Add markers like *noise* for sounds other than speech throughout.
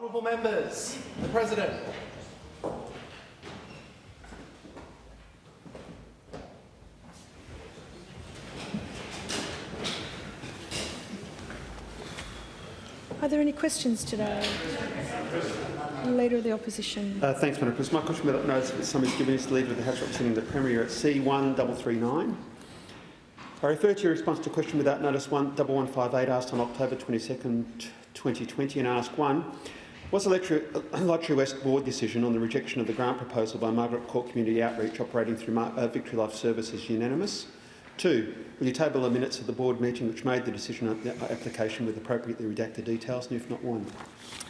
Honourable members, the President. Are there any questions today? Leader of the Opposition. Uh, thanks, Madam President. My question without notice that some is given is the Leader of the House representing the Premier at C1339. I refer to your response to question without notice 1158 asked on October 22nd, 2020 and ask 1. Was the *coughs* Lotterywest Board decision on the rejection of the grant proposal by Margaret Court Community Outreach operating through uh, Victory Life Services unanimous? Two, will you table the minutes of the board meeting which made the decision on the application with appropriately redacted details, and if not, one?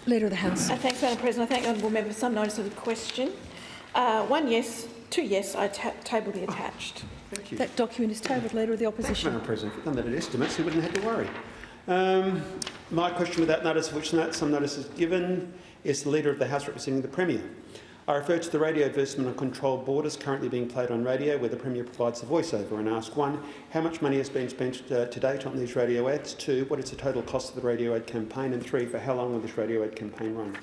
Leader of the House. Uh, thanks, Madam President. I thank the honourable member for some notice of the question. Uh, one yes, two yes. I ta table the attached. Thank you. That document is tabled. Leader of the Thanks, Opposition. Madam President. If we'd done that at estimates, we wouldn't have had to worry. Um, my question without notice, which some notice is given, is the Leader of the House representing the Premier. I refer to the radio advertisement on controlled borders currently being played on radio where the Premier provides the voiceover and ask one, how much money has been spent uh, to date on these radio ads? Two, what is the total cost of the radio ad campaign? And three, for how long will this radio ad campaign run?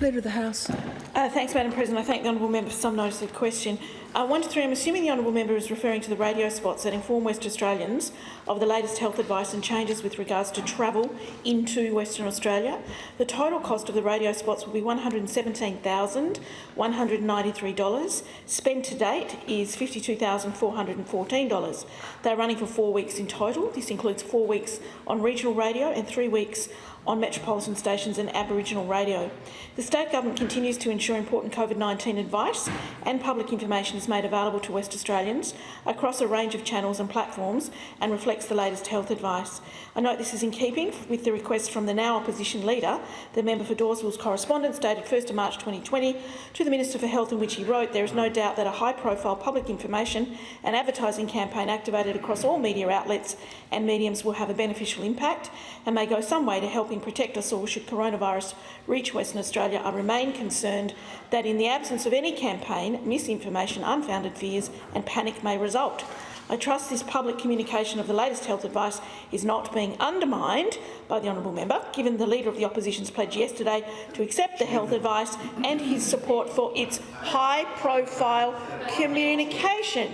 Leader of the House. Uh, thanks, Madam President. I thank the honourable member for some notice of the question. Uh, one to three, I'm assuming the honourable member is referring to the radio spots that inform West Australians of the latest health advice and changes with regards to travel into Western Australia. The total cost of the radio spots will be $117,193. Spent to date is $52,414. They're running for four weeks in total. This includes four weeks on regional radio and three weeks on metropolitan stations and Aboriginal radio. The state government continues to ensure important COVID-19 advice and public information is made available to West Australians across a range of channels and platforms and reflects the latest health advice. I note this is in keeping with the request from the now opposition leader, the member for Dawesville's correspondence dated 1 March 2020 to the Minister for Health in which he wrote, there is no doubt that a high-profile public information and advertising campaign activated across all media outlets and mediums will have a beneficial impact and may go some way to helping protect us all should coronavirus reach Western Australia. I remain concerned that in the absence of any campaign, misinformation, unfounded fears and panic may result. I trust this public communication of the latest health advice is not being undermined by the honourable member, given the Leader of the Opposition's pledge yesterday to accept the health advice and his support for its high-profile communication.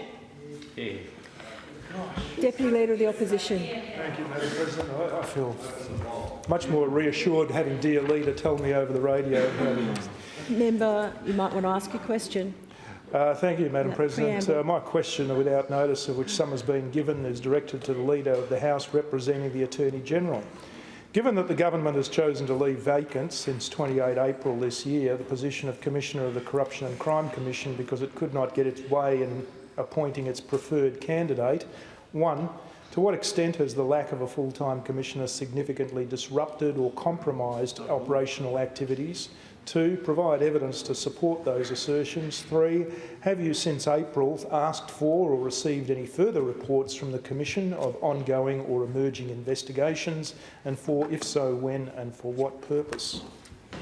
Yeah. Deputy Leader of the Opposition. Thank you, Madam President. I, I feel much more reassured having dear leader tell me over the radio. Member, you might want to ask a question. Uh, thank you, Madam President. Uh, my question, without notice of which some has been given, is directed to the Leader of the House representing the Attorney-General. Given that the government has chosen to leave vacant since 28 April this year the position of Commissioner of the Corruption and Crime Commission because it could not get its way in appointing its preferred candidate, one, to what extent has the lack of a full-time commissioner significantly disrupted or compromised operational activities? Two, provide evidence to support those assertions. Three, have you since April asked for or received any further reports from the Commission of ongoing or emerging investigations? And four, if so, when and for what purpose?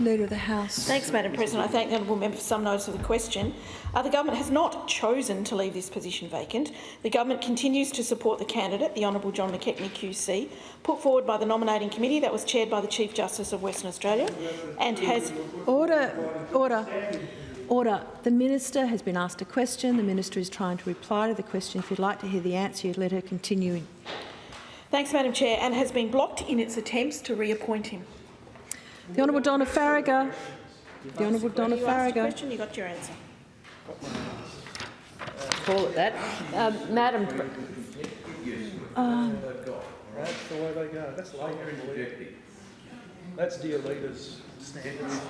Leader of the House. Thanks, Madam President. I thank the honourable member for some notice of the question. Uh, the government has not chosen to leave this position vacant. The government continues to support the candidate, the Honourable John McKechnie QC, put forward by the nominating committee that was chaired by the Chief Justice of Western Australia, and has order, order, order. The minister has been asked a question. The minister is trying to reply to the question. If you'd like to hear the answer, you'd let her continue. Thanks, Madam Chair, and has been blocked in its attempts to reappoint him. The Honourable Donna Faragher. The Honourable Donna You asked question, you got your answer. call it that. Um, Madam, Pre- That's the way they go. That's later That's dear leaders' standards.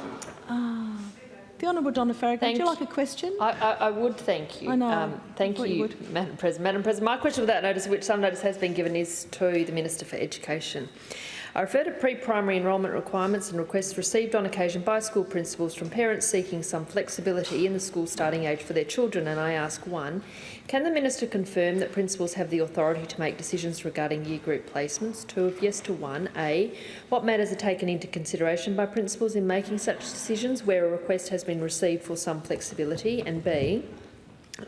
The Honourable Donna Faragher. Would Thank you you. like a question? I, I, I would thank you. I know. Um, thank I you you, would. Madam President. Madam President, my question without notice, which some notice has been given, is to the Minister for Education. I refer to pre-primary enrolment requirements and requests received on occasion by school principals from parents seeking some flexibility in the school starting age for their children, and I ask one, can the Minister confirm that principals have the authority to make decisions regarding year group placements? Two, if yes to one, A, what matters are taken into consideration by principals in making such decisions where a request has been received for some flexibility, and B,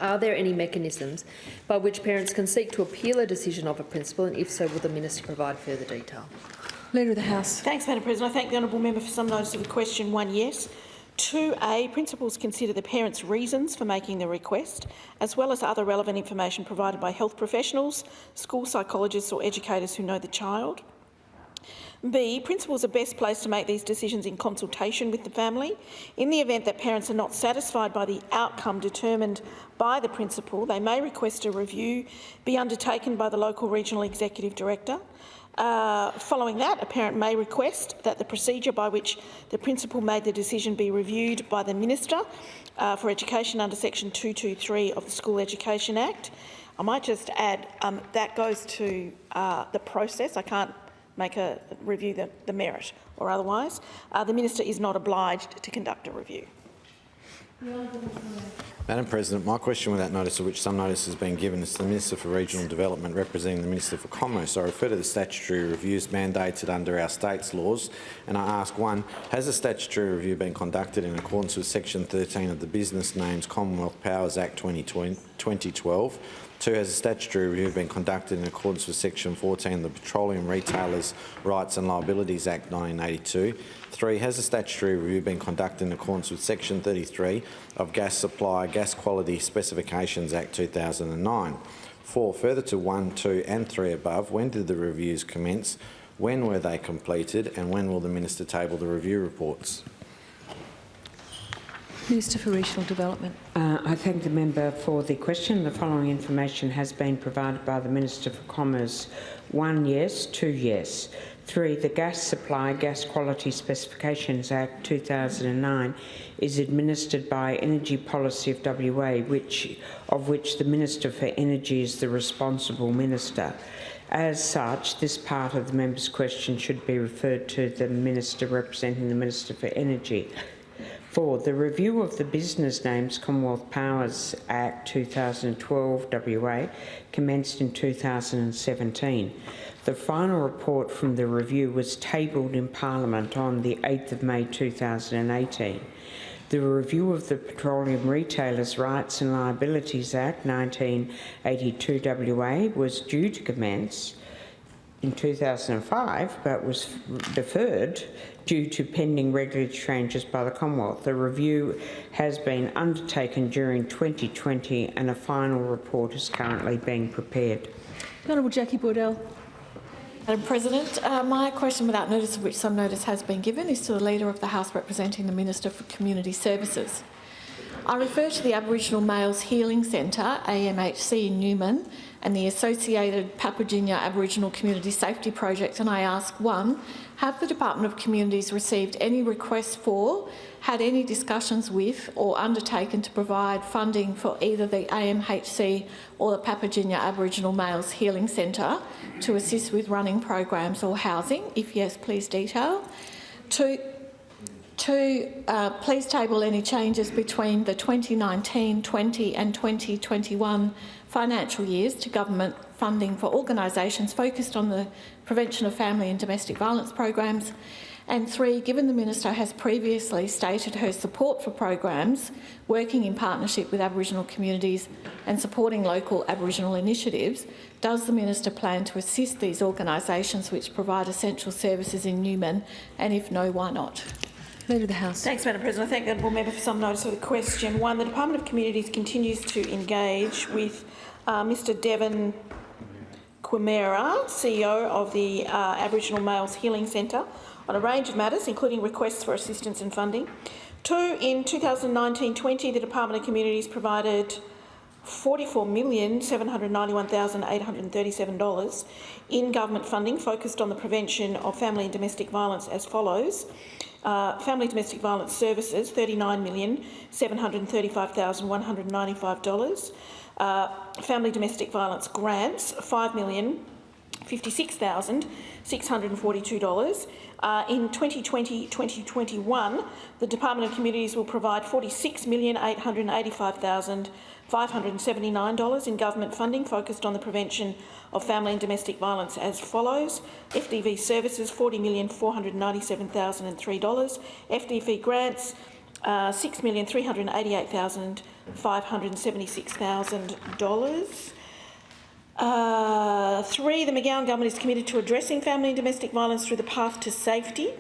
are there any mechanisms by which parents can seek to appeal a decision of a principal, and if so, will the Minister provide further detail? Leader of the House. Thanks, Madam President. I thank the honourable member for some notice of the question. One yes. 2A, principals consider the parents' reasons for making the request, as well as other relevant information provided by health professionals, school psychologists or educators who know the child. B, principals are best placed to make these decisions in consultation with the family. In the event that parents are not satisfied by the outcome determined by the principal, they may request a review be undertaken by the local regional executive director. Uh, following that, a parent may request that the procedure by which the principal made the decision be reviewed by the Minister uh, for Education under section 223 of the School Education Act. I might just add um, that goes to uh, the process. I can't make a review the, the merit or otherwise. Uh, the minister is not obliged to conduct a review. Madam President, my question without notice of which some notice has been given is to the Minister for Regional Development representing the Minister for Commerce. I refer to the statutory reviews mandated under our state's laws and I ask one, has a statutory review been conducted in accordance with section 13 of the Business Names Commonwealth Powers Act 2012? Two, has a statutory review been conducted in accordance with section 14 of the Petroleum Retailers Rights and Liabilities Act 1982? Three, has a statutory review been conducted in accordance with section 33 of Gas Supply Gas Quality Specifications Act 2009? Four, further to one, two and three above, when did the reviews commence? When were they completed and when will the Minister table the review reports? Minister for Regional Development. Uh, I thank the member for the question. The following information has been provided by the Minister for Commerce. One yes, two yes. Three, the Gas Supply Gas Quality Specifications Act 2009 is administered by Energy Policy of WA, which, of which the Minister for Energy is the responsible minister. As such, this part of the member's question should be referred to the Minister representing the Minister for Energy. Four, the review of the Business Names Commonwealth Powers Act 2012 WA commenced in 2017. The final report from the review was tabled in Parliament on the 8th of May 2018. The review of the Petroleum Retailers Rights and Liabilities Act 1982 WA was due to commence in 2005 but was deferred due to pending regulatory changes by the Commonwealth. The review has been undertaken during 2020 and a final report is currently being prepared. Honourable Jacqui Boydell. Madam President, uh, my question without notice of which some notice has been given is to the Leader of the House representing the Minister for Community Services. I refer to the Aboriginal Males Healing Centre, AMHC in Newman, and the associated Parnpajinya Aboriginal Community Safety Project and I ask, one, have the Department of Communities received any requests for, had any discussions with or undertaken to provide funding for either the AMHC or the Parnpajinya Aboriginal Males Healing Centre to assist with running programs or housing? If yes, please detail. Two, Two, uh, please table any changes between the 2019, 20 and 2021 financial years to government funding for organisations focused on the prevention of family and domestic violence programs. And three, given the Minister has previously stated her support for programs working in partnership with Aboriginal communities and supporting local Aboriginal initiatives, does the Minister plan to assist these organisations which provide essential services in Newman and if no, why not? Leader of the House. Thanks, Madam President. I thank the honourable member for some notice of the question. One, the Department of Communities continues to engage with uh, Mr Devon Quimera, CEO of the uh, Aboriginal Males Healing Centre, on a range of matters, including requests for assistance and funding. Two, in 2019-20, the Department of Communities provided $44,791,837 in government funding focused on the prevention of family and domestic violence as follows. Uh, family domestic violence services, $39,735,195. Uh, family domestic violence grants, $5,056,642. Uh, in 2020-2021, the Department of Communities will provide $46,885,579 in government funding focused on the prevention of family and domestic violence as follows. FDV services, $40,497,003. FDV grants, uh, $6,388,576,000. Uh, three, the McGowan government is committed to addressing family and domestic violence through the Path to Safety,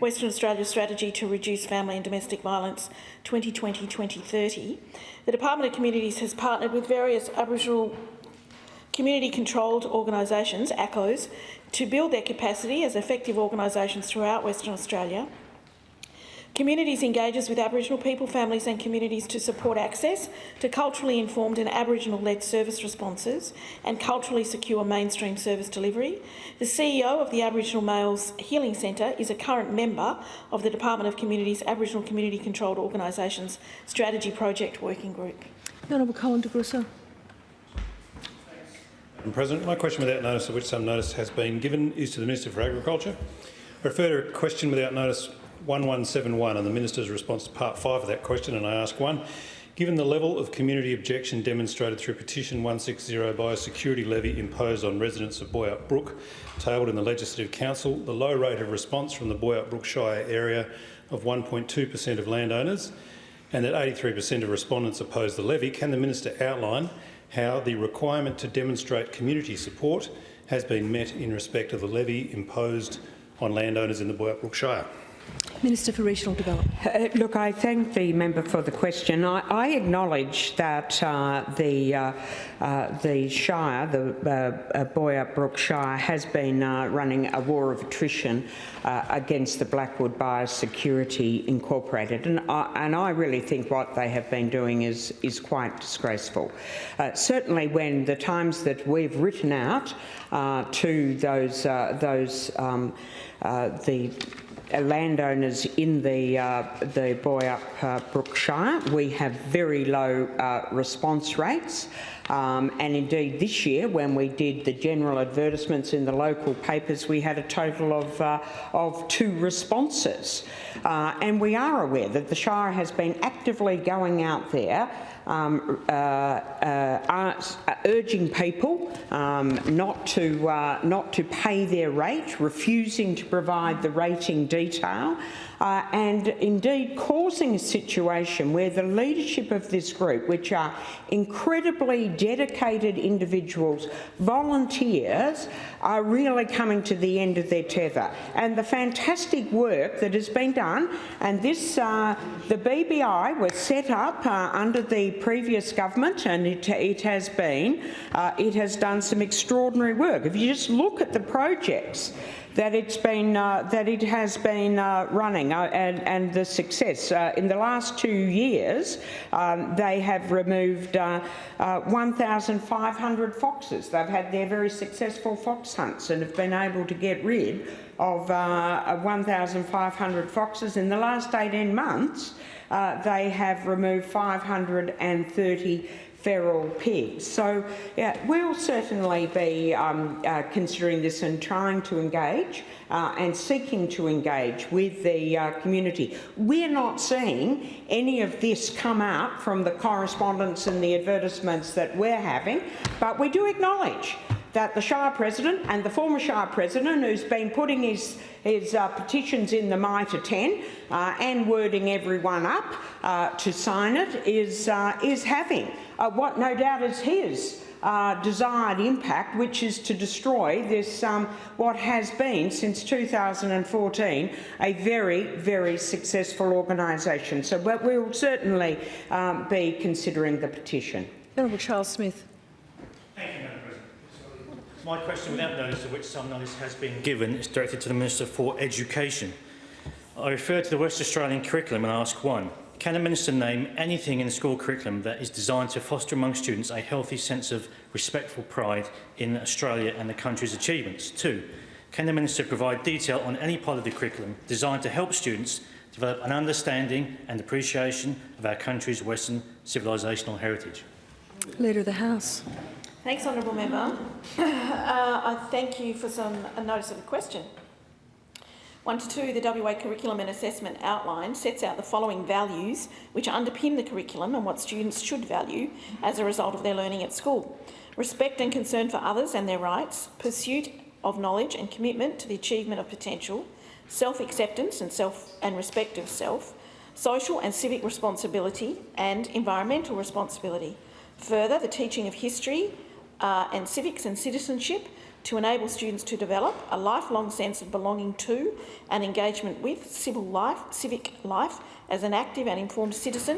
Western Australia Strategy to Reduce Family and Domestic Violence 2020-2030. The Department of Communities has partnered with various Aboriginal community-controlled organisations, ACOs, to build their capacity as effective organisations throughout Western Australia. Communities engages with Aboriginal people, families and communities to support access to culturally informed and Aboriginal-led service responses and culturally secure mainstream service delivery. The CEO of the Aboriginal Males Healing Centre is a current member of the Department of Communities Aboriginal Community Controlled Organisations Strategy Project Working Group. The Honourable Colin de Grussa. Madam President, my question without notice, of which some notice has been given, is to the Minister for Agriculture. I refer to a question without notice 1171 and the Minister's response to part 5 of that question, and I ask one. Given the level of community objection demonstrated through petition 160 by a security levy imposed on residents of Boyup Brook, tabled in the Legislative Council, the low rate of response from the Boyup Brook Shire area of 1.2 per cent of landowners, and that 83 per cent of respondents oppose the levy, can the Minister outline how the requirement to demonstrate community support has been met in respect of the levy imposed on landowners in the Boyup Brook Shire? Minister for Regional Development. Uh, look, I thank the member for the question. I, I acknowledge that uh, the uh, uh the Shire, the uh, uh, Boyup Brook Shire, has been running a war of attrition against the Blackwood Biosecurity Incorporated, and I, and I really think what they have been doing is is quite disgraceful. certainly, when the times that we've written out to those those um, the landowners in the uh, the Boyup uh, Brookshire. We have very low uh, response rates. Um, and indeed, this year, when we did the general advertisements in the local papers, we had a total of, uh, of two responses. Uh, and we are aware that the Shire has been actively going out there um, uh, uh, urging people um, not to uh, not to pay their rate, refusing to provide the rating detail, uh, and indeed causing a situation where the leadership of this group, which are incredibly dedicated individuals, volunteers, are really coming to the end of their tether. And the fantastic work that has been done, and this, uh, the BBI was set up uh, under the previous government, and it, it has been, uh, it has done some extraordinary work. If you just look at the projects that it's been uh, that it has been uh, running uh, and, and the success. Uh, in the last two years, um, they have removed uh, uh, 1,500 foxes. They've had their very successful fox hunts and have been able to get rid of 1,500 foxes. In the last 18 months, they have removed 530 feral pigs. So yeah, we'll certainly be um, uh, considering this and trying to engage uh, and seeking to engage with the uh, community. We're not seeing any of this come out from the correspondence and the advertisements that we're having, but we do acknowledge that the Shire President and the former Shire President, who's been putting his, his uh, petitions in the MITRE 10 uh, and wording everyone up uh, to sign it, is, uh, is having uh, what no doubt is his uh, desired impact, which is to destroy this, um, what has been since 2014, a very, very successful organisation. So but we will certainly um, be considering the petition. Honourable Charles Smith. Thank you, Madam President. My question, without notice, of which some notice has been given, is directed to the Minister for Education. I refer to the West Australian curriculum and ask one. Can the Minister name anything in the school curriculum that is designed to foster among students a healthy sense of respectful pride in Australia and the country's achievements? Two, can the Minister provide detail on any part of the curriculum designed to help students develop an understanding and appreciation of our country's Western civilisational heritage? Leader of the House. Thanks, honourable member. *coughs* Uh, I thank you for some a notice of the question. 1 to 2, the WA Curriculum and Assessment Outline sets out the following values which underpin the curriculum and what students should value as a result of their learning at school. Respect and concern for others and their rights, pursuit of knowledge and commitment to the achievement of potential, self-acceptance and, self and respect of self, social and civic responsibility and environmental responsibility. Further, the teaching of history, uh, and civics and citizenship to enable students to develop a lifelong sense of belonging to and engagement with civil life, civic life as an active and informed citizen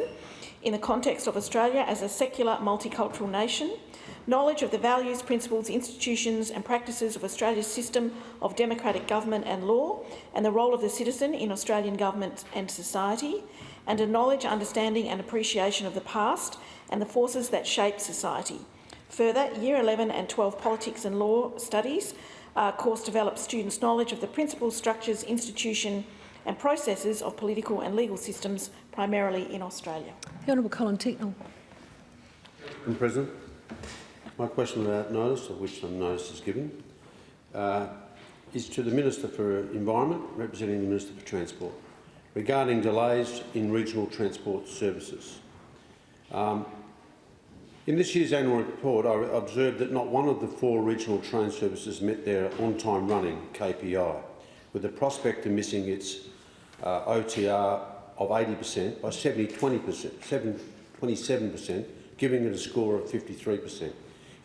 in the context of Australia as a secular multicultural nation, knowledge of the values, principles, institutions and practices of Australia's system of democratic government and law and the role of the citizen in Australian government and society, and a knowledge, understanding and appreciation of the past and the forces that shape society. Further, Year 11 and 12 Politics and Law Studies uh, course develops students' knowledge of the principles, structures, institution and processes of political and legal systems, primarily in Australia. The Honourable Colin Tincknell. Madam President, my question without notice, of which some notice is given, uh, is to the Minister for Environment, representing the Minister for Transport, regarding delays in regional transport services. Um, in this year's annual report, I observed that not one of the four regional train services met their on-time running KPI, with the prospect of missing its uh, OTR of 80% by 70, 20%, 27%, giving it a score of 53%.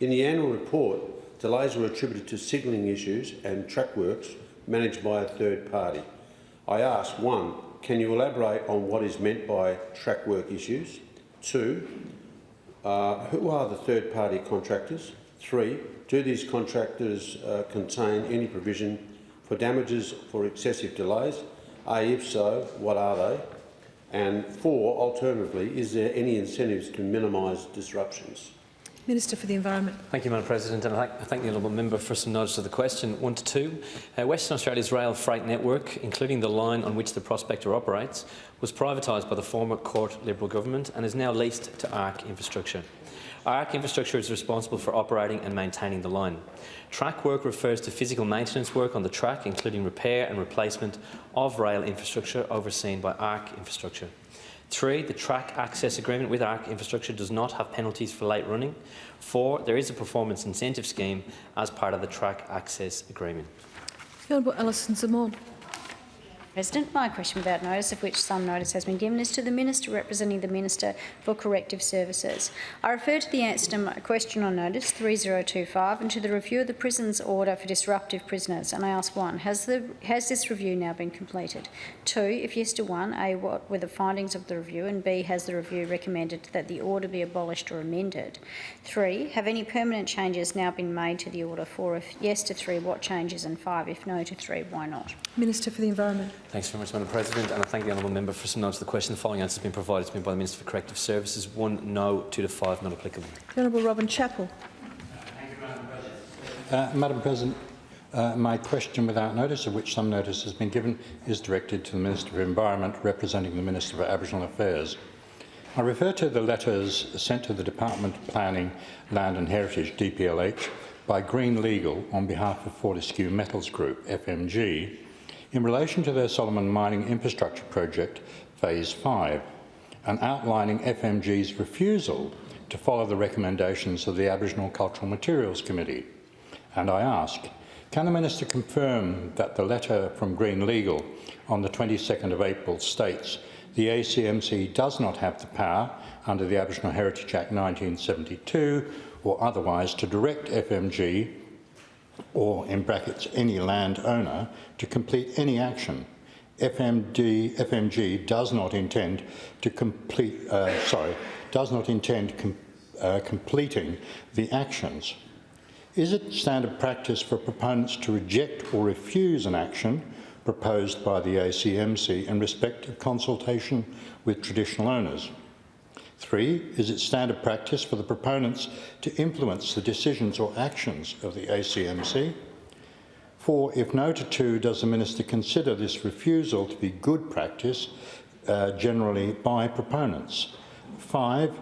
In the annual report, delays were attributed to signalling issues and track works managed by a third party. I ask, one, can you elaborate on what is meant by track work issues? Two, uh, who are the third-party contractors? Three, do these contractors uh, contain any provision for damages for excessive delays? A, if so, what are they? And four, alternatively, is there any incentives to minimise disruptions? Minister for the Environment. Thank you, Madam President, and I thank, I thank the honourable member for some notice of the question. One to two. Uh, Western Australia's rail freight network, including the line on which the prospector operates, was privatised by the former Court Liberal government and is now leased to ARC Infrastructure. ARC Infrastructure is responsible for operating and maintaining the line. Track work refers to physical maintenance work on the track, including repair and replacement of rail infrastructure overseen by ARC Infrastructure. Three, the track access agreement with ARC Infrastructure does not have penalties for late running. Four, there is a performance incentive scheme as part of the track access agreement. Honourable Alison Xamon. President, my question without notice, of which some notice has been given, is to the Minister representing the Minister for Corrective Services. I refer to the answer to my question on notice 3025 and to the review of the prison's order for disruptive prisoners. And I ask one, has, the, has this review now been completed? Two, if yes to one, A, what were the findings of the review? And B, has the review recommended that the order be abolished or amended? Three, have any permanent changes now been made to the order? Four, if yes to three, what changes? And five, if no to three, why not? Minister for the Environment. Thanks very much, Madam President, and I thank the honourable member for some notes of the question. The following answer has been provided to me by the Minister for Corrective Services. One, no. Two to five, not applicable. The Honourable Robin Chapple. Uh, Madam President, uh, my question without notice, of which some notice has been given, is directed to the Minister for Environment, representing the Minister for Aboriginal Affairs. I refer to the letters sent to the Department of Planning, Land and Heritage, DPLH, by Green Legal on behalf of Fortescue Metals Group, FMG, in relation to their Solomon Mining Infrastructure Project, Phase 5, and outlining FMG's refusal to follow the recommendations of the Aboriginal Cultural Materials Committee. And I ask, can the Minister confirm that the letter from Green Legal on the 22nd of April states the ACMC does not have the power under the Aboriginal Heritage Act 1972 or otherwise to direct FMG or in brackets any landowner to complete any action. FMD, FMG does not intend to complete, uh, sorry, does not intend com uh, completing the actions. Is it standard practice for proponents to reject or refuse an action proposed by the ACMC in respect of consultation with traditional owners? Three, is it standard practice for the proponents to influence the decisions or actions of the ACMC? Four, if no to two, does the Minister consider this refusal to be good practice uh, generally by proponents? Five,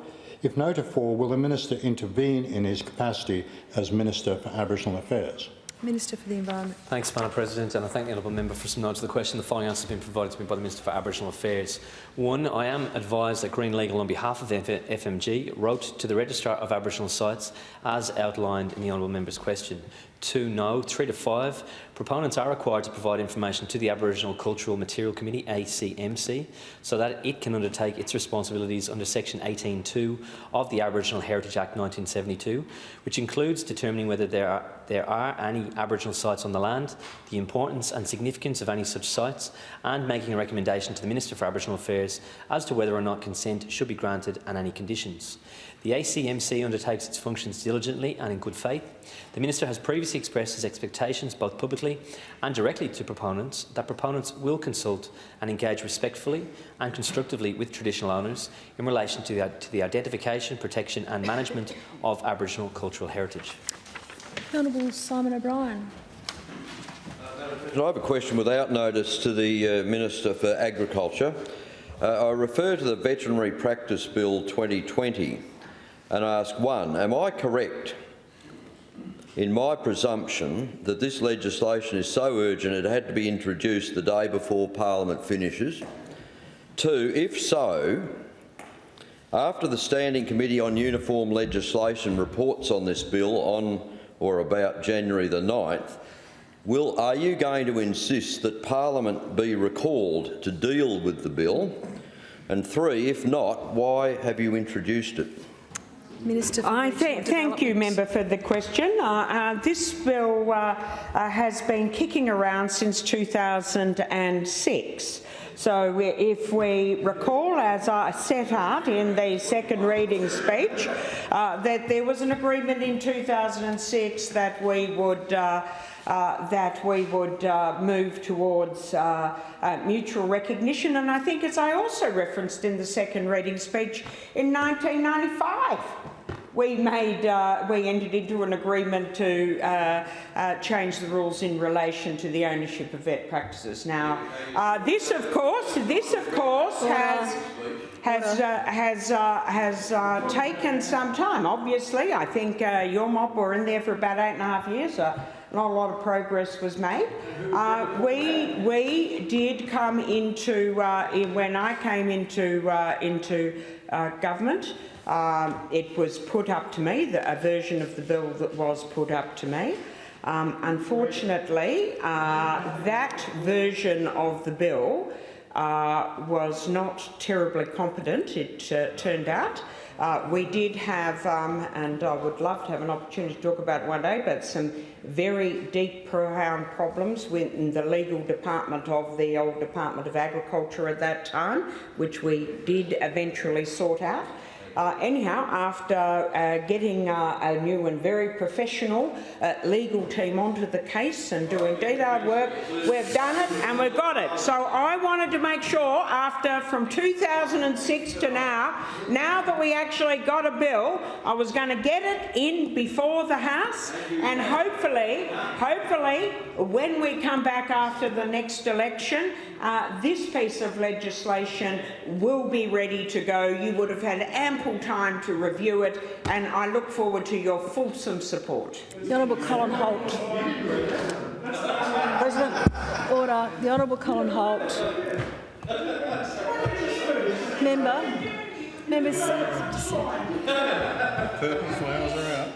if no to four, will the Minister intervene in his capacity as Minister for Aboriginal Affairs? Minister for the Environment. Thanks, Madam President, and I thank the honourable member for some notes of the question. The following answer has been provided to me by the Minister for Aboriginal Affairs. One, I am advised that Green Legal, on behalf of the FMG, wrote to the Registrar of Aboriginal Sites as outlined in the honourable member's question. Two no, three to five. Proponents are required to provide information to the Aboriginal Cultural Material Committee, ACMC, so that it can undertake its responsibilities under Section 18.2 of the Aboriginal Heritage Act 1972, which includes determining whether there are, there are any Aboriginal sites on the land, the importance and significance of any such sites, and making a recommendation to the Minister for Aboriginal Affairs as to whether or not consent should be granted and any conditions. The ACMC undertakes its functions diligently and in good faith. The Minister has previously expressed his expectations, both publicly and directly to proponents, that proponents will consult and engage respectfully and constructively with traditional owners in relation to the, to the identification, protection and management of Aboriginal cultural heritage. The Honourable Simon O'Brien. I have a question without notice to the uh, Minister for Agriculture. Uh, I refer to the Veterinary Practice Bill 2020 and ask one, am I correct in my presumption that this legislation is so urgent it had to be introduced the day before Parliament finishes? Two, if so, after the Standing Committee on Uniform Legislation reports on this bill on or about January the 9th, will, are you going to insist that Parliament be recalled to deal with the bill? And three, if not, why have you introduced it? Minister for I th thank you, member, for the question. Uh, uh, this bill uh, uh, has been kicking around since 2006. So we, if we recall, as I set out in the second reading speech, uh, that there was an agreement in 2006 that we would uh, uh, that we would uh, move towards uh, uh, mutual recognition. And I think, as I also referenced in the second reading speech, in 1995, we made uh, we entered into an agreement to uh, uh, change the rules in relation to the ownership of vet practices. Now, uh, this, of course, this, of course, has has uh, has uh, has uh, taken some time. Obviously, I think uh, your mob were in there for about eight and a half years. Uh, not a lot of progress was made. Uh, we we did come into uh, in, when I came into uh, into uh, government. Um, it was put up to me, the, a version of the bill that was put up to me. Um, unfortunately, uh, that version of the bill uh, was not terribly competent, it uh, turned out. Uh, we did have, um, and I would love to have an opportunity to talk about one day, but some very deep, profound problems within the legal department of the old Department of Agriculture at that time, which we did eventually sort out. Uh, anyhow, after uh, getting uh, a new and very professional uh, legal team onto the case and doing detailed work, we've done it and we've got it. So I wanted to make sure after from 2006 to now, now that we actually got a bill, I was going to get it in before the House and hopefully, hopefully, when we come back after the next election, uh, this piece of legislation will be ready to go. You would have had ample time to review it, and I look forward to your fulsome support. The Honourable Colin Holt. President. Order. The Honourable Colin Holt. Member. Members. Purple flowers are out.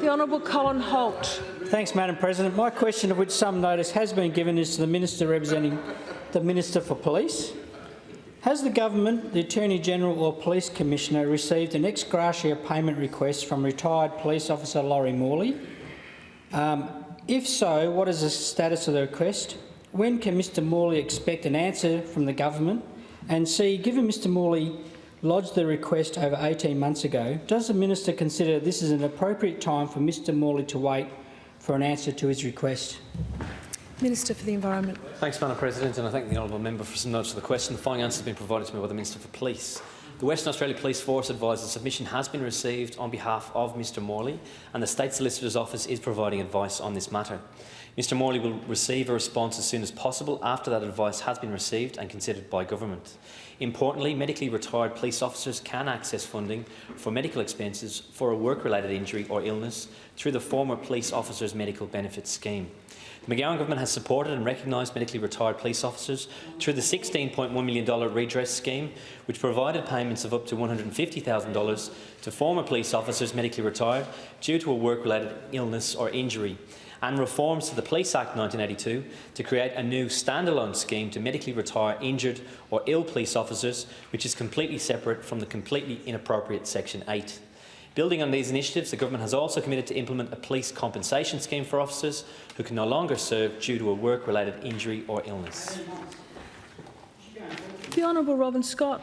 The Honourable Colin Holt. Thanks, Madam President. My question, of which some notice has been given, is to the Minister representing the Minister for Police. Has the government, the Attorney-General or Police Commissioner received an ex gratia payment request from retired police officer Laurie Morley? Um, if so, what is the status of the request? When can Mr Morley expect an answer from the government? And C, given Mr Morley lodged the request over 18 months ago, does the minister consider this is an appropriate time for Mr Morley to wait for an answer to his request? Minister for the Environment. Thanks, Madam President, and I thank the honourable member for some notice of the question. The following answer has been provided to me by the Minister for Police. The Western Australia Police Force advises submission has been received on behalf of Mr Morley, and the State Solicitor's Office is providing advice on this matter. Mr Morley will receive a response as soon as possible after that advice has been received and considered by government. Importantly, medically retired police officers can access funding for medical expenses for a work-related injury or illness through the former Police Officers Medical Benefits Scheme. The McGowan government has supported and recognised medically retired police officers through the $16.1 million redress scheme, which provided payments of up to $150,000 to former police officers medically retired due to a work-related illness or injury, and reforms to the Police Act 1982 to create a new standalone scheme to medically retire injured or ill police officers, which is completely separate from the completely inappropriate Section 8. Building on these initiatives, the Government has also committed to implement a police compensation scheme for officers who can no longer serve due to a work-related injury or illness. The Honourable Robin Scott.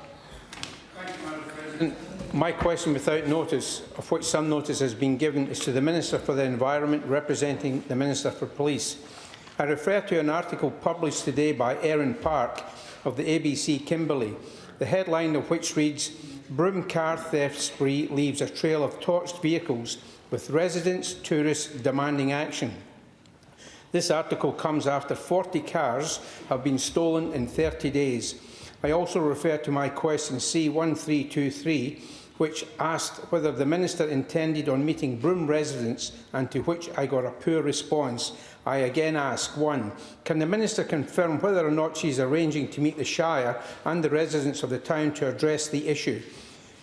My question without notice, of which some notice has been given, is to the Minister for the Environment representing the Minister for Police. I refer to an article published today by Erin Parke of the ABC Kimberley, the headline of which reads, Broom car theft spree leaves a trail of torched vehicles with residents, tourists demanding action. This article comes after 40 cars have been stolen in 30 days. I also refer to my question C1323 which asked whether the Minister intended on meeting Broome residents and to which I got a poor response. I again ask, one, can the Minister confirm whether or not she is arranging to meet the Shire and the residents of the town to address the issue?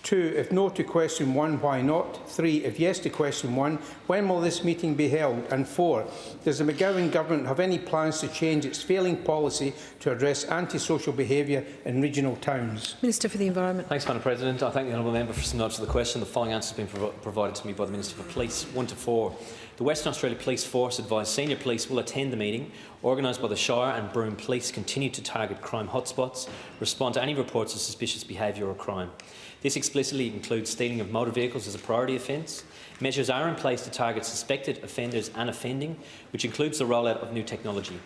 Two, if no to question one, why not? Three, if yes to question one, when will this meeting be held? And four, does the McGowan Government have any plans to change its failing policy to address antisocial behaviour in regional towns? Minister for the Environment. Thanks, Madam President. I thank the honourable member for some notes of the question. The following answer has been prov provided to me by the Minister for Police. One to four. The Western Australia Police Force advised senior police will attend the meeting organised by the Shire and Broome Police continue to target crime hotspots, respond to any reports of suspicious behaviour or crime. This explicitly includes stealing of motor vehicles as a priority offence. Measures are in place to target suspected offenders and offending, which includes the rollout of new technology.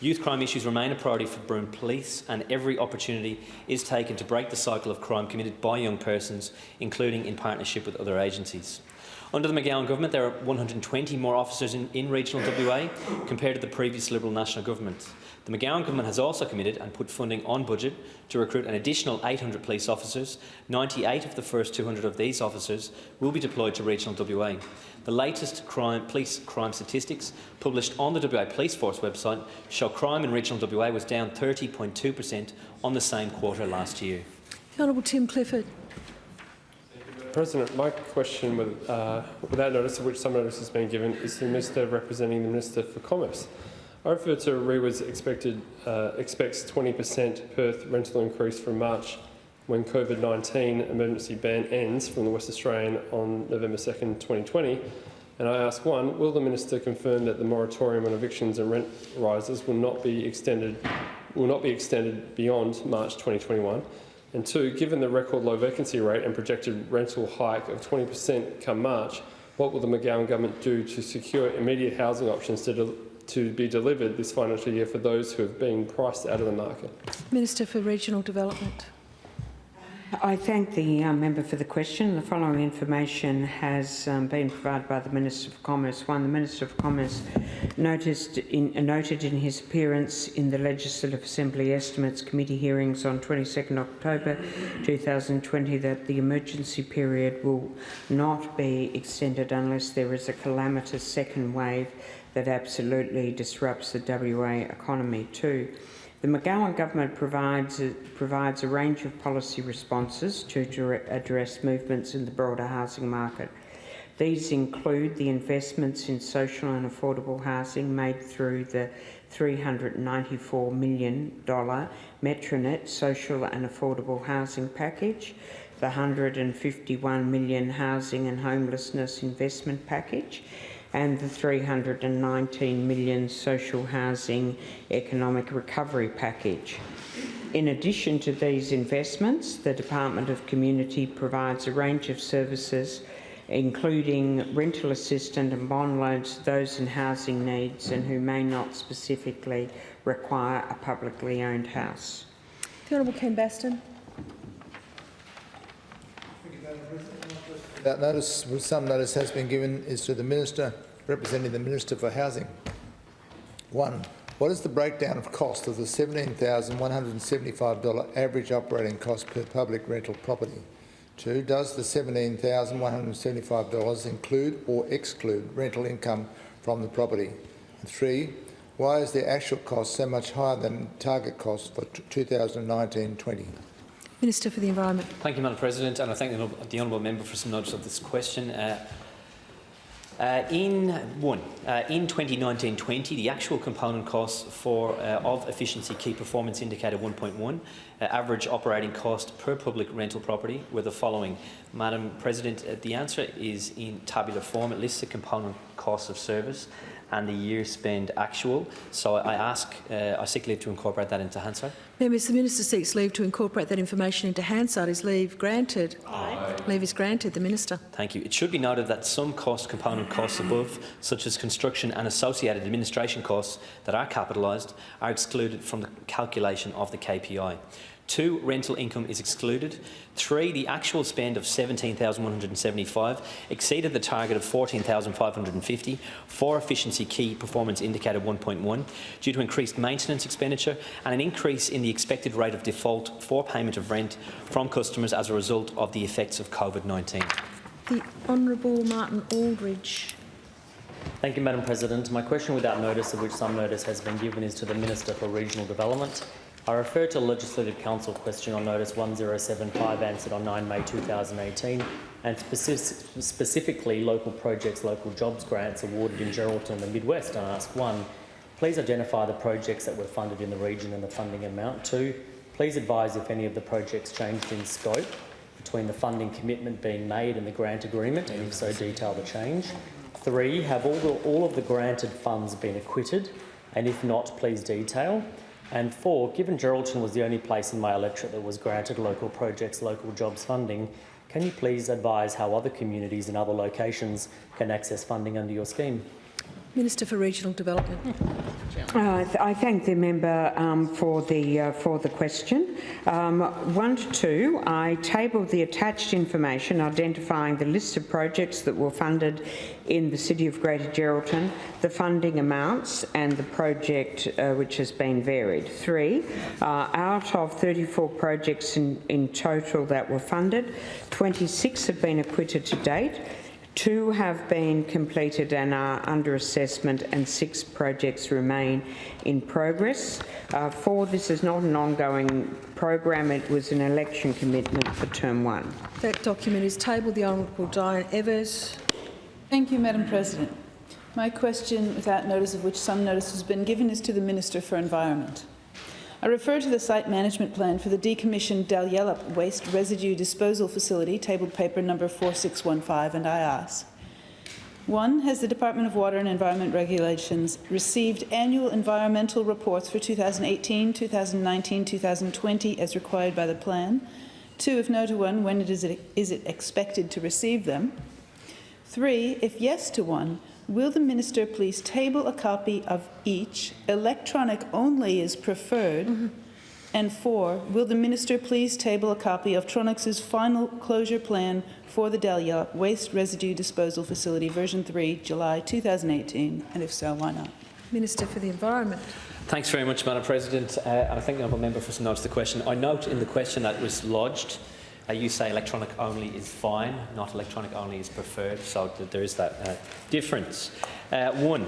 Youth crime issues remain a priority for Broome Police and every opportunity is taken to break the cycle of crime committed by young persons, including in partnership with other agencies. Under the McGowan government, there are 120 more officers in, in regional WA compared to the previous Liberal National Government. The McGowan government has also committed and put funding on budget to recruit an additional 800 police officers. 98 of the first 200 of these officers will be deployed to regional WA. The latest crime, police crime statistics published on the WA Police Force website show crime in regional WA was down 30.2 per cent on the same quarter last year. The Honourable Tim Clifford. President, my question, with, uh, without notice of which some notice has been given, is to the Minister representing the Minister for Commerce. To REIWA's expected uh, expects 20% Perth rental increase from March when COVID-19 emergency ban ends from the West Australian on November 2nd, 2020. And I ask one, will the Minister confirm that the moratorium on evictions and rent rises will not be extended will not be extended beyond March 2021? And two, given the record low vacancy rate and projected rental hike of 20% come March, what will the McGowan government do to secure immediate housing options to, to be delivered this financial year for those who have been priced out of the market? Minister for Regional Development. I thank the uh, member for the question. The following information has um, been provided by the Minister for Commerce. One, the Minister for Commerce noticed in, uh, noted in his appearance in the Legislative Assembly Estimates Committee hearings on 22nd October 2020 that the emergency period will not be extended unless there is a calamitous second wave that absolutely disrupts the WA economy. too. the McGowan government provides, provides a range of policy responses to address movements in the broader housing market. These include the investments in social and affordable housing made through the $394 million Metronet Social and Affordable Housing Package, the 151 million Housing and Homelessness Investment Package, and the 319 million social housing economic recovery package. In addition to these investments, the Department of Community provides a range of services including rental assistance and bond loans to those in housing needs and who may not specifically require a publicly owned house. The Honourable Ken Baston. That notice, with some notice has been given, is to the Minister representing the Minister for Housing. One, what is the breakdown of cost of the $17,175 average operating cost per public rental property? Two, does the $17,175 include or exclude rental income from the property? And three, Why is the actual cost so much higher than target cost for 2019-20? Minister for the Environment. Thank you, Madam President, and I thank the, honourable- the honourable member for some notice of this question. Uh, uh, in one, uh, in 2019-20, the actual component costs for uh, of efficiency key performance indicator 1.1, uh, average operating cost per public rental property were the following. Madam President, uh, the answer is in tabular form. It lists the component costs of service and the year spend actual. So I ask, uh, I seek leave to incorporate that into Hansard. Members, the Minister seeks leave to incorporate that information into Hansard. Is leave granted? Aye. Leave is granted. The Minister. Thank you. It should be noted that some cost component costs above, such as construction and associated administration costs that are capitalised, are excluded from the calculation of the KPI. Two, rental income is excluded. Three, the actual spend of 17,175 exceeded the target of 14,550 for efficiency key performance indicator 1.1 due to increased maintenance expenditure and an increase in the expected rate of default for payment of rent from customers as a result of the effects of COVID-19. The Honourable Martin Aldridge. Thank you, Madam President. My question without notice, of which some notice has been given, is to the Minister for Regional Development. I refer to Legislative Council question on notice 1075 answered on 9 May 2018 and speci specifically local projects, local jobs grants awarded in Geraldton and the Midwest and ask one, please identify the projects that were funded in the region and the funding amount. Two, please advise if any of the projects changed in scope between the funding commitment being made and the grant agreement and if so detail the change. Three, have all, the, all of the granted funds been acquitted and if not, please detail. And four, given Geraldton was the only place in my electorate that was granted local projects, local jobs funding, can you please advise how other communities in other locations can access funding under your scheme? Minister for Regional Development. Uh, I thank the member um, for the uh, for the question. Um, one to two, I tabled the attached information identifying the list of projects that were funded in the City of Greater Geraldton, the funding amounts, and the project uh, which has been varied. Three, uh, out of 34 projects in, in total that were funded, 26 have been acquitted to date. Two have been completed and are under assessment, and six projects remain in progress. Uh, four, this is not an ongoing program, it was an election commitment for term one. That document is tabled. The Honourable Diane Evers. Thank you, Madam President. My question, without notice of which some notice has been given, is to the Minister for Environment. I refer to the site management plan for the decommissioned Dalyellup waste residue disposal facility, tabled paper number 4615, and I ask, one, has the Department of Water and Environment Regulations received annual environmental reports for 2018, 2019, 2020 as required by the plan? Two, if no to one, when it is, it, is it expected to receive them? Three, if yes to one, will the Minister please table a copy of each? Electronic only is preferred. And four, will the Minister please table a copy of Tronox's final closure plan for the Dalyellup Waste Residue Disposal Facility, version 3, July 2018? And if so, why not? Minister for the Environment. Thanks very much, Madam President. Uh, and I thank the honourable member for some notice of the question. I note in the question that was lodged, you say electronic only is fine, not electronic only is preferred, so th there is that uh, difference. Uh, one,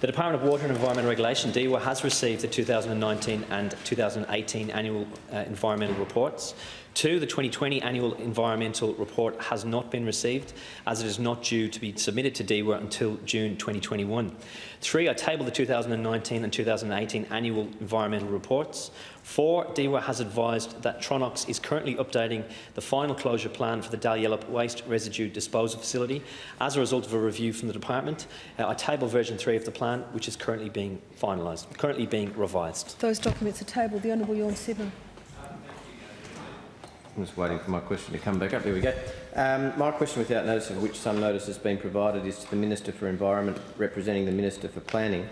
the Department of Water and Environment Regulation, DEWA, has received the 2019 and 2018 annual uh, environmental reports. Two, the 2020 annual environmental report has not been received as it is not due to be submitted to DEWA until June 2021. Three, I tabled the 2019 and 2018 annual environmental reports. Four, DEWA has advised that Tronox is currently updating the final closure plan for the Dalyellup waste residue disposal facility as a result of a review from the department. Uh, I table version 3 of the plan, which is currently being finalised, currently being revised. Those documents are tabled. The Honourable Tjorn Sibma. I'm just waiting for my question to come back up. There we go. Um, my question without notice of which some notice has been provided is to the Minister for Environment representing the Minister for Planning.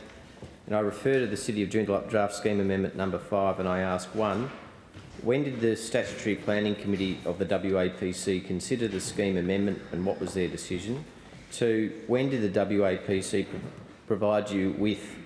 And I refer to the City of Joondalup Draft Scheme Amendment number 5 and I ask one, when did the Statutory Planning Committee of the WAPC consider the scheme amendment and what was their decision? Two, when did the WAPC provide you with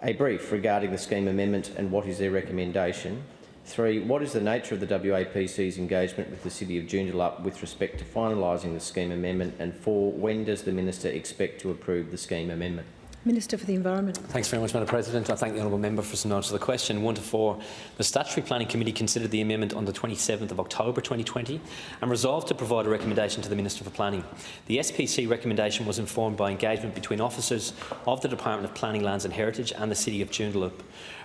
a brief regarding the scheme amendment and what is their recommendation? Three, what is the nature of the WAPC's engagement with the City of Joondalup with respect to finalising the scheme amendment? And four, when does the Minister expect to approve the scheme amendment? Minister for the Environment. Thanks very much, Madam President. I thank the honourable member for some notice of the question. One to four. The Statutory Planning Committee considered the amendment on the 27th of October 2020 and resolved to provide a recommendation to the Minister for Planning. The SPC recommendation was informed by engagement between officers of the Department of Planning, Lands and Heritage and the City of Joondalup.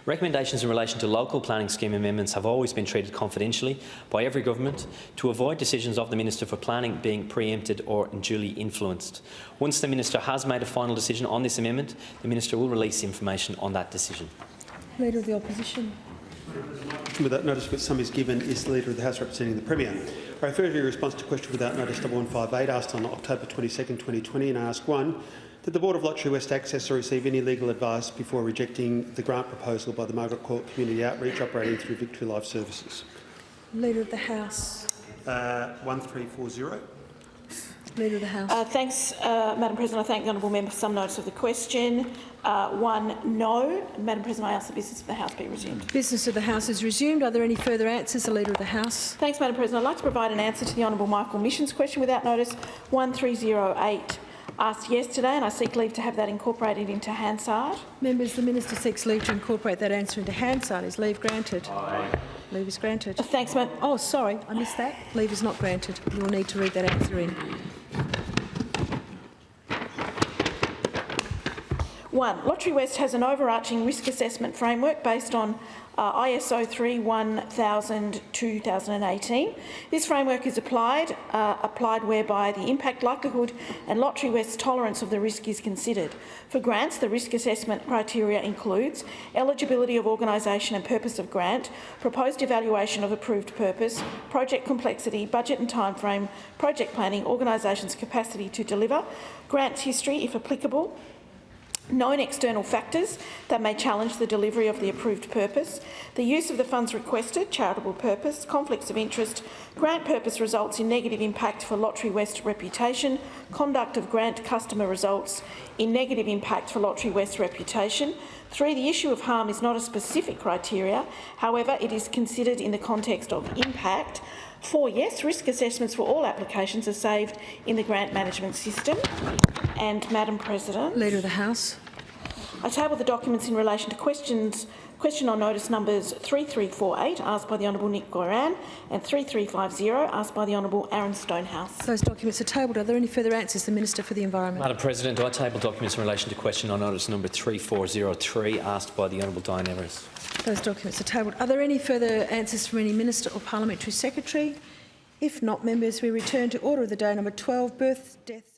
Recommendations in relation to local planning scheme amendments have always been treated confidentially by every government to avoid decisions of the Minister for Planning being pre-empted or unduly influenced. Once the Minister has made a final decision on this amendment, the Minister will release information on that decision. Leader of the Opposition. Without notice which some is given is the Leader of the House representing the Premier. I refer to your response to question without notice 1158 asked on October 22, 2020 and ask one, did the Board of Lotterywest access or receive any legal advice before rejecting the grant proposal by the Margaret Court Community Outreach operating through Victory Life Services? Leader of the House. Uh, 1340. Leader of the House. Uh, thanks, uh, Madam President. I thank the honourable member for some notice of the question. Uh, one no. Madam President, I ask the business of the House be resumed. Business of the House is resumed. Are there any further answers? The Leader of the House. Thanks, Madam President. I'd like to provide an answer to the honourable Michael Mischin's question without notice 1308 asked yesterday and I seek leave to have that incorporated into Hansard. Members, the Minister seeks leave to incorporate that answer into Hansard. Is leave granted? Aye. Leave is granted. Oh, thanks, Madam. Oh, sorry, I missed that. Leave is not granted. You will need to read that answer in. One, Lotterywest has an overarching risk assessment framework based on uh, ISO 31000-2018. This framework is applied, uh, applied whereby the impact likelihood and Lotterywest's tolerance of the risk is considered. For grants, the risk assessment criteria includes eligibility of organisation and purpose of grant, proposed evaluation of approved purpose, project complexity, budget and timeframe, project planning, organisation's capacity to deliver, grants history if applicable, known external factors that may challenge the delivery of the approved purpose, the use of the funds requested, charitable purpose, conflicts of interest, grant purpose results in negative impact for Lotterywest reputation, conduct of grant customer results in negative impact for Lotterywest reputation. Three, the issue of harm is not a specific criteria, however, it is considered in the context of impact. Four, yes, risk assessments for all applications are saved in the grant management system. And, Madam President. Leader of the House. I table the documents in relation to questions Question on notice numbers 3348 asked by the Honourable Nick Goiran and 3350 asked by the Honourable Aaron Stonehouse. Those documents are tabled. Are there any further answers? The Minister for the Environment. Madam President, I table documents in relation to question on notice number 3403 asked by the Honourable Diane Evers. Those documents are tabled. Are there any further answers from any Minister or Parliamentary Secretary? If not, members, we return to order of the day number 12, birth, death